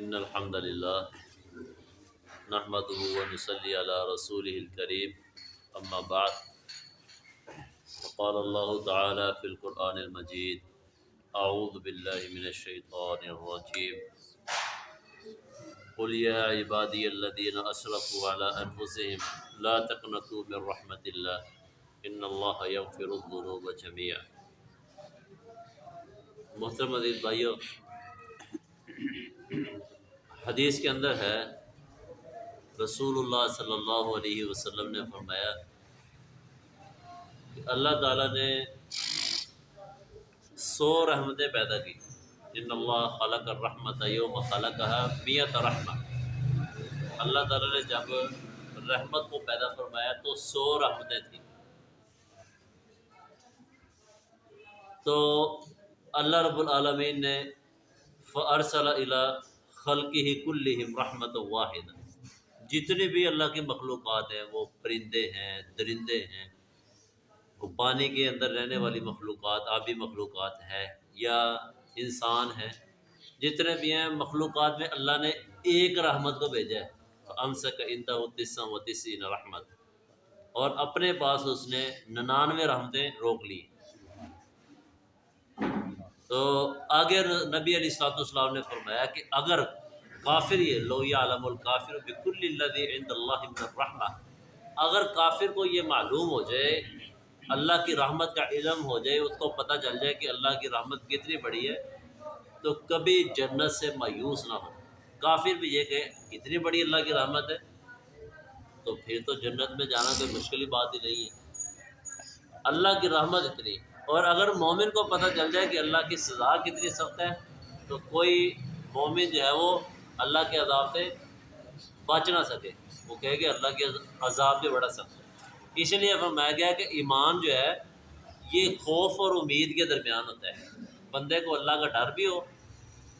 ان الحمد للہ نحمد ونصلي على رسوله الكريم اما بعد، وقال الله تعالى في القرآن المجيد اعوذ بالله من الشيطان الرجيم. قل يا عبادي الذين اسرفوا على انفسهم لا تقنطوا من رحمة الله ان الله يغفر الذنوب جميعا. محترم عزیز بھائیو حدیث کے اندر ہے، رسول اللہ صلی اللہ علیہ وسلم نے فرمایا کہ اللہ تعالیٰ نے سو رحمتیں پیدا کی۔ ان اللہ خلق الرحمت یوم خلق میت رحمت اللہ تعالیٰ نے جب رحمت کو پیدا فرمایا تو سو رحمتیں تھیں۔ تو اللہ رب العالمین نے فارسل الا خلقی ہی کلہم رحمت واحد۔ جتنے بھی اللہ کی مخلوقات ہیں، وہ پرندے ہیں، درندے ہیں۔ وہ پانی کے اندر رہنے والی مخلوقات، آبی مخلوقات ہے یا انسان ہیں۔ جتنے بھی ہیں، مخلوقات میں اللہ نے ایک رحمت کو بھیجا ہے۔ ام سے و تسم و تسین رحمت اور اپنے پاس اس نے ننانوے رحمتیں روک لی تو آگے نبی علیہ السلاۃ والسلام نے فرمایا کہ اگر کافر یہ لویا علم الکافر بکل اللہ عند اللہ الرحمہ، اگر کافر کو یہ معلوم ہو جائے، اللہ کی رحمت کا علم ہو جائے، اس کو پتہ چل جائے کہ اللہ کی رحمت کتنی بڑی ہے، تو کبھی جنت سے مایوس نہ ہو۔ کافر بھی یہ کہ اتنی بڑی اللہ کی رحمت ہے، تو پھر تو جنت میں جانا کوئی مشکل بات ہی نہیں ہے۔ اللہ کی رحمت اتنی اور اگر مومن کو پتہ چل جائے کہ اللہ کی سزا کتنی سخت ہے، تو کوئی مومن جو ہے وہ اللہ کے عذاب سے بچ نہ سکے۔ وہ کہے کہ اللہ کے عذاب بھی بڑا سخت ہے۔ اس لیے فرمایا گیا کہ ایمان جو ہے، یہ خوف اور امید کے درمیان ہوتا ہے۔ بندے کو اللہ کا ڈر بھی ہو